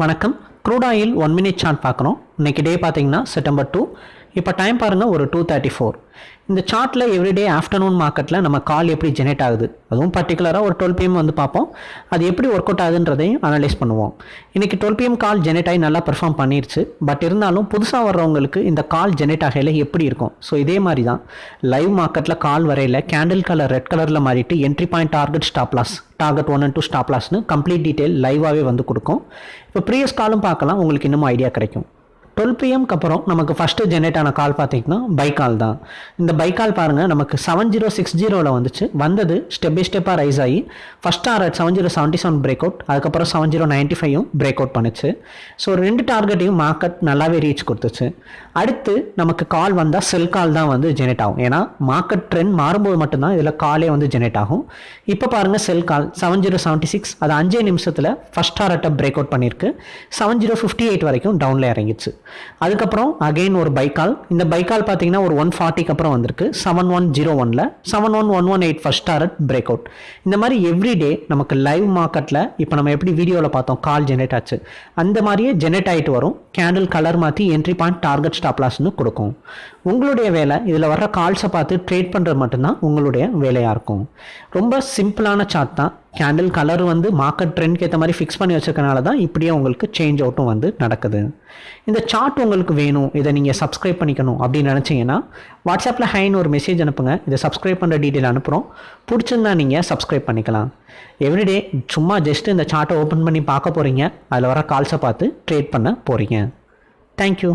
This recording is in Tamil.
வணக்கம். Crude oil one minute chart பார்க்குறோம் இன்னைக்கு டே பார்த்தீங்கன்னா செப்டம்பர் டூ இப்போ டைம் பாருங்கள் ஒரு டூ தேர்ட்டி ஃபோர் இந்த சார்ட்டில் எவ்ரிடே ஆஃப்டர்நூன் மார்க்கெட்டில் நம்ம கால் எப்படி ஜெனரேட் ஆகுது? அதுவும் பர்டிகுலராக ஒரு டுவெல் பிஎம் வந்து பார்ப்போம். அது எப்படி ஒர்க் அவுட் ஆகுதுன்றதையும் அனலைஸ் பண்ணுவோம். இன்றைக்கி டுவெல் பிஎம் கால் ஜெனரேட் ஆகி நல்லா பெர்ஃபார்ம் பண்ணிருச்சு. பட் இருந்தாலும் புதுசாக வர்றவங்களுக்கு இந்த கால் ஜெனரேட் ஆகையில் எப்படி இருக்கும்? ஸோ இதே மாதிரி தான் லைவ் மார்க்கெட்டில் கால் வரையில் கேண்டில் கலர் ரெட் கலரில் மாறிட்டு entry point target stop loss target one and two stop லாஸ்னு complete detail லைவாகவே வந்து கொடுக்கும். இப்போ ப்ரீவியஸ் காலும் பார்க்கலாம். உங்களுக்கு இன்னும் ஐடியா கிடைக்கும். டுவெல் பிஎம்க்கு அப்புறம் நமக்கு ஃபஸ்ட்டு ஜென்ரேட் ஆன கால் பார்த்தீங்கன்னா பைக்கால் தான். இந்த பைக்கால் பாருங்கள் நமக்கு செவன் ஜீரோ சிக்ஸ் ஜீரோவில் வந்துச்சு. வந்தது ஸ்டெப் பை ஸ்டெப்பாக ரைஸ் ஆகி first target seven zero seventy seven break out அதுக்கப்புறம் செவன் ஜீரோ நைன்ட்டி ஃபைவும் பிரேக் அவுட் பண்ணுச்சு. ஸோ ரெண்டு டார்கெட்டையும் மார்க்கெட் நல்லாவே ரீச் கொடுத்துச்சு. அடுத்து நமக்கு கால் வந்தால் செல் கால் தான் வந்து ஜெனரேட் ஆகும். ஏன்னா மார்க்கெட் ட்ரெண்ட் மாறும்போது மட்டும்தான் இதில் காலே வந்து ஜெனரேட் ஆகும். இப்போ பாருங்கள் sell call seven zero seventy six அது அஞ்சே நிமிஷத்தில் ஃபஸ்ட் டார்கெட்டை பிரேக் அவுட் பண்ணியிருக்கு செவன் ஜீரோ ஃபிஃப்டி எயிட் வரைக்கும் டவுனில் இறங்கிச்சு. அதுக்கப்புறம் அகைன் ஒரு பைக்கால். இந்த பைக்கால் பார்த்தீங்கன்னா ஒரு ஒன் ஃபார்ட்டிக்கு அப்புறம் வந்திருக்கு. செவன் ஒன் ஜீரோ ஒனில் seven one one one eight first target break out இந்த மாதிரி எவ்ரிடே நமக்கு லைவ் மார்க்கெட்டில் இப்போ நம்ம எப்படி வீடியோவில் பார்த்தோம் கால் ஜெனரேட் ஆச்சு. அந்த மாதிரியே ஜெனரேட் ஆகிட்டு வரும். கேண்டில் கலர் மாற்றி என்ட்ரி பாயிண்ட் டார்கெட் ஸ்டாப் லாஸ்னு கொடுக்கும். உங்களுடைய வேலை இதில் வர்ற கால்ஸை பார்த்து ட்ரேட் பண்ணுறது மட்டும்தான் உங்களுடைய வேலையாக இருக்கும். ரொம்ப சிம்பிளான சார்ட் தான். கேண்டில் கலர் வந்து மார்க்கெட் ட்ரெண்ட்க்கு ஏற்ற மாதிரி ஃபிக்ஸ் பண்ணி வச்சிருக்கனால தான் இப்படியே உங்களுக்கு சேஞ்ச் அவுட்டும் வந்து நடக்குது. இந்த சார்ட் உங்களுக்கு வேணும் இதை நீங்கள் சப்ஸ்கிரைப் பண்ணிக்கணும் அப்படின்னு நினச்சிங்கன்னா வாட்ஸ்அப்பில் ஹைன்னு ஒரு மெசேஜ் அனுப்புங்க. இதை சப்ஸ்கிரைப் பண்ணுற டீட்டெயில் அனுப்புகிறோம் பிடிச்சிருந்தா நீங்கள் சப்ஸ்கிரைப் பண்ணிக்கலாம். எவ்ரிடே சும்மா ஜஸ்ட் இந்த சார்ட்டை ஓப்பன் பண்ணி பார்க்க போகிறீங்க அதில் வர கால்ஸை பார்த்து ட்ரேட் பண்ண போகிறீங்க தேங்க்யூ